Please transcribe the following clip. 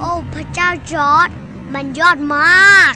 โอ้ พระเจ้าจอร์ดมันยอดมาก